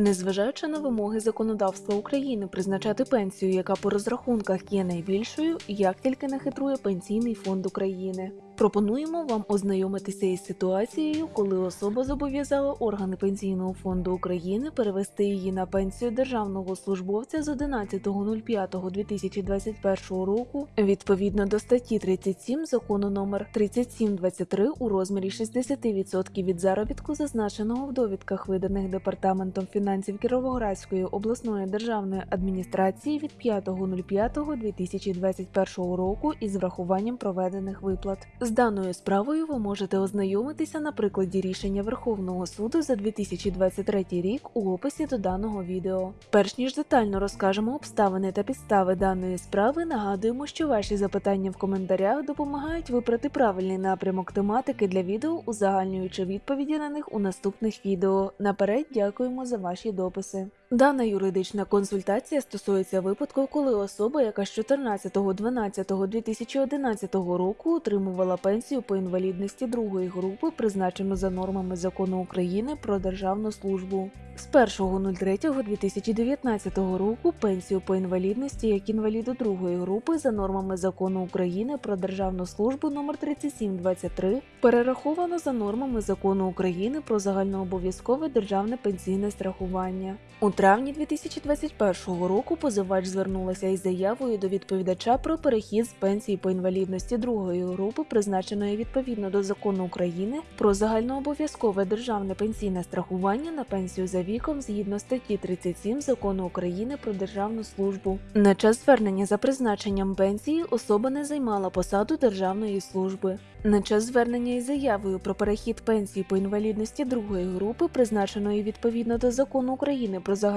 Незважаючи на вимоги законодавства України призначати пенсію, яка по розрахунках є найбільшою, як тільки не хитрує Пенсійний фонд України. Пропонуємо вам ознайомитися із ситуацією, коли особа зобов'язала органи Пенсійного фонду України перевести її на пенсію державного службовця з 11.05.2021 року відповідно до статті 37 закону номер 3723 у розмірі 60% від заробітку, зазначеного в довідках, виданих департаментом фінансів Кіровоградської обласної державної адміністрації від 5.05.2021 року із врахуванням проведених виплат. З даною справою ви можете ознайомитися на прикладі рішення Верховного суду за 2023 рік у описі до даного відео. Перш ніж детально розкажемо обставини та підстави даної справи, нагадуємо, що ваші запитання в коментарях допомагають вибрати правильний напрямок тематики для відео, узагальнюючи відповіді на них у наступних відео. Наперед дякуємо за ваші дописи. Дана юридична консультація стосується випадку, коли особа, яка з 14.12.2011 року отримувала пенсію по інвалідності другої групи, призначену за нормами закону України про державну службу. З 1.03.2019 року пенсію по інвалідності як інваліду другої групи за нормами закону України про державну службу номер 3723 перераховано за нормами закону України про загальнообов'язкове державне пенсійне страхування. Травні 2021 року позивач звернулася із заявою до відповідача про перехід з пенсії по інвалідності другої групи, призначеної відповідно до закону України про загальнообов'язкове державне пенсійне страхування на пенсію за віком згідно статті 37 закону України про державну службу. На час звернення за призначенням пенсії особа не займала посаду державної служби. На час звернення із заявою про перехід пенсії по інвалідності другої групи, призначеної відповідно до закону України про загальнообов'язкове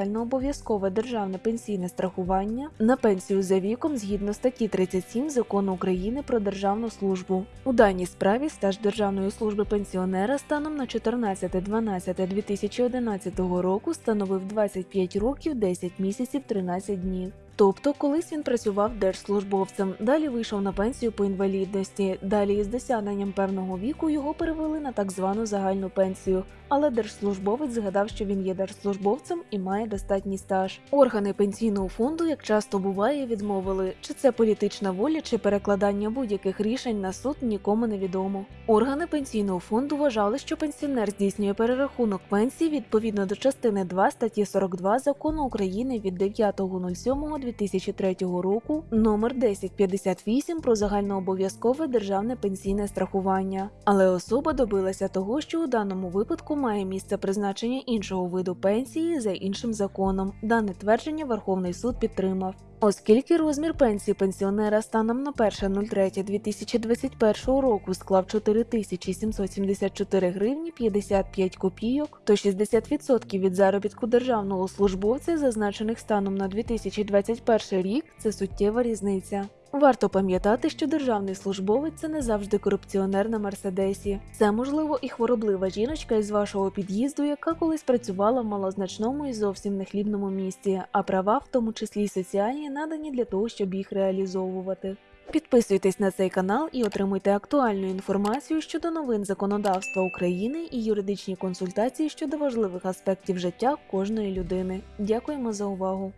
державне пенсійне страхування, на пенсію за віком згідно статті 37 закону України про державну службу. У даній справі стаж державної служби пенсіонера станом на 14.12.2011 року становив 25 років 10 місяців 13 днів. Тобто, колись він працював держслужбовцем, далі вийшов на пенсію по інвалідності. Далі із досягненням певного віку його перевели на так звану загальну пенсію. Але держслужбовець згадав, що він є держслужбовцем і має достатній стаж. Органи пенсійного фонду, як часто буває, відмовили, чи це політична воля, чи перекладання будь-яких рішень на суд нікому не відомо. Органи пенсійного фонду вважали, що пенсіонер здійснює перерахунок пенсії відповідно до частини 2 статті 42 закону України від 9.07. 2003 року номер 1058 про загальнообов'язкове державне пенсійне страхування. Але особа добилася того, що у даному випадку має місце призначення іншого виду пенсії за іншим законом. Дане твердження Верховний суд підтримав. Оскільки розмір пенсії пенсіонера станом на 1.03.2021 року склав 4774 гривні 55 копійок, то 60% від заробітку державного службовця, зазначених станом на 2021 рік, це суттєва різниця. Варто пам'ятати, що державний службовець це не завжди корупціонер на мерседесі. Це можливо і хвороблива жіночка із вашого під'їзду, яка колись працювала в малозначному і зовсім нехлібному місті, а права, в тому числі й соціальні, надані для того, щоб їх реалізовувати. Підписуйтесь на цей канал і отримуйте актуальну інформацію щодо новин законодавства України і юридичні консультації щодо важливих аспектів життя кожної людини. Дякуємо за увагу!